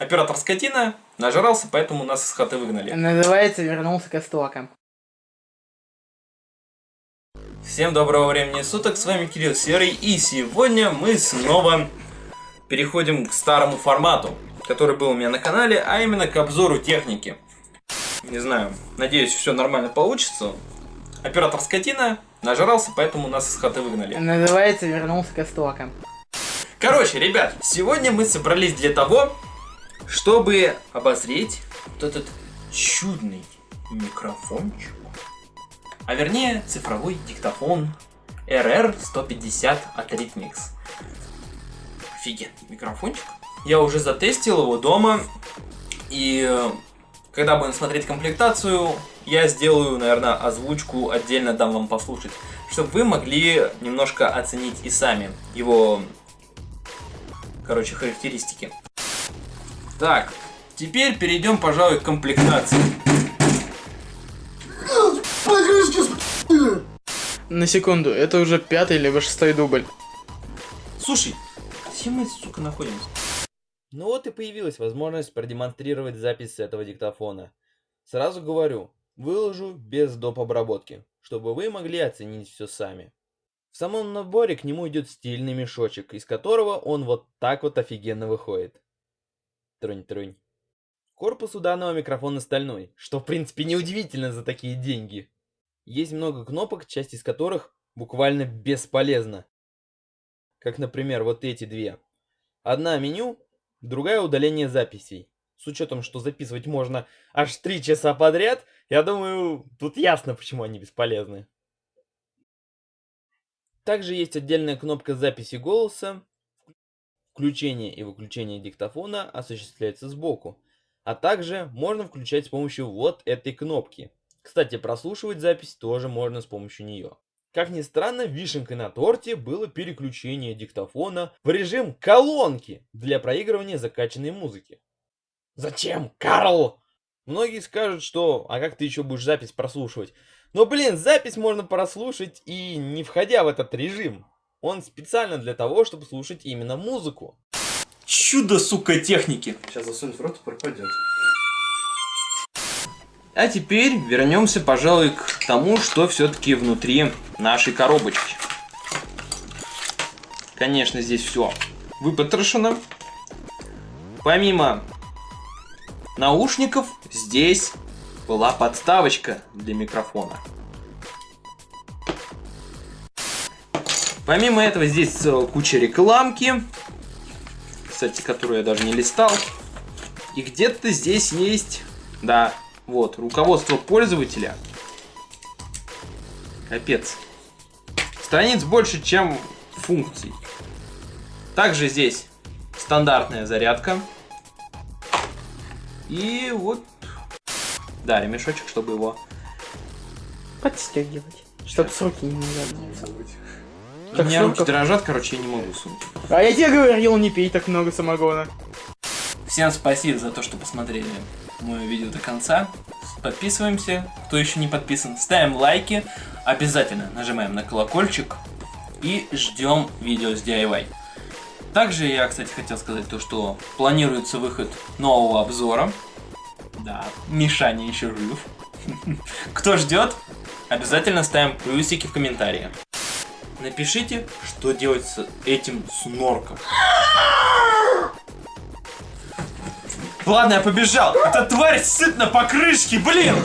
Оператор скотина нажрался, поэтому нас из хаты выгнали. Называется «Вернулся к истокам». Всем доброго времени суток, с вами Кирилл Серый, и сегодня мы снова переходим к старому формату, который был у меня на канале, а именно к обзору техники. Не знаю, надеюсь, все нормально получится. Оператор скотина нажрался, поэтому нас из хаты выгнали. Называется «Вернулся к истокам». Короче, ребят, сегодня мы собрались для того, чтобы обозреть вот этот чудный микрофончик, а вернее цифровой диктофон RR150 от Rhythmix. Офигенный микрофончик. Я уже затестил его дома, и э, когда будем смотреть комплектацию, я сделаю, наверное, озвучку отдельно дам вам послушать, чтобы вы могли немножко оценить и сами его, короче, характеристики. Так, теперь перейдем, пожалуй, к комплектации. На секунду, это уже пятый либо шестой дубль. Слушай, где мы, сука, находимся? Ну вот и появилась возможность продемонстрировать запись с этого диктофона. Сразу говорю, выложу без доп. обработки, чтобы вы могли оценить все сами. В самом наборе к нему идет стильный мешочек, из которого он вот так вот офигенно выходит. Трунь-трунь. Корпус у данного микрофона стальной, что в принципе неудивительно за такие деньги. Есть много кнопок, часть из которых буквально бесполезна. Как, например, вот эти две. Одна меню, другая удаление записей. С учетом, что записывать можно аж 3 часа подряд, я думаю, тут ясно, почему они бесполезны. Также есть отдельная кнопка записи голоса, Включение и выключение диктофона осуществляется сбоку, а также можно включать с помощью вот этой кнопки. Кстати, прослушивать запись тоже можно с помощью нее. Как ни странно, вишенкой на торте было переключение диктофона в режим колонки для проигрывания закачанной музыки. Зачем, Карл? Многие скажут, что а как ты еще будешь запись прослушивать? Но блин, запись можно прослушать и не входя в этот режим. Он специально для того, чтобы слушать именно музыку. Чудо, сука, техники. Сейчас засунет в рот и пропадет. А теперь вернемся, пожалуй, к тому, что все-таки внутри нашей коробочки. Конечно, здесь все выпотрошено. Помимо наушников, здесь была подставочка для микрофона. Помимо этого, здесь куча рекламки, кстати, которую я даже не листал. И где-то здесь есть, да, вот, руководство пользователя. Капец. Страниц больше, чем функций. Также здесь стандартная зарядка. И вот, да, ремешочек, чтобы его Подстегивать. Чтоб сроки не У Так меня руки дрожат, короче, я не могу сунуть. А я тебе говорил, не пей так много самогона. Всем спасибо за то, что посмотрели мое видео до конца. Подписываемся, кто еще не подписан. Ставим лайки. Обязательно нажимаем на колокольчик. И ждем видео с DIY. Также я, кстати, хотел сказать то, что планируется выход нового обзора. Да, Мишаня еще жив. Кто ждет, обязательно ставим плюсики в комментарии. Напишите, что делать с этим снорком. Ладно, я побежал. Эта тварь сыт на покрышке, блин!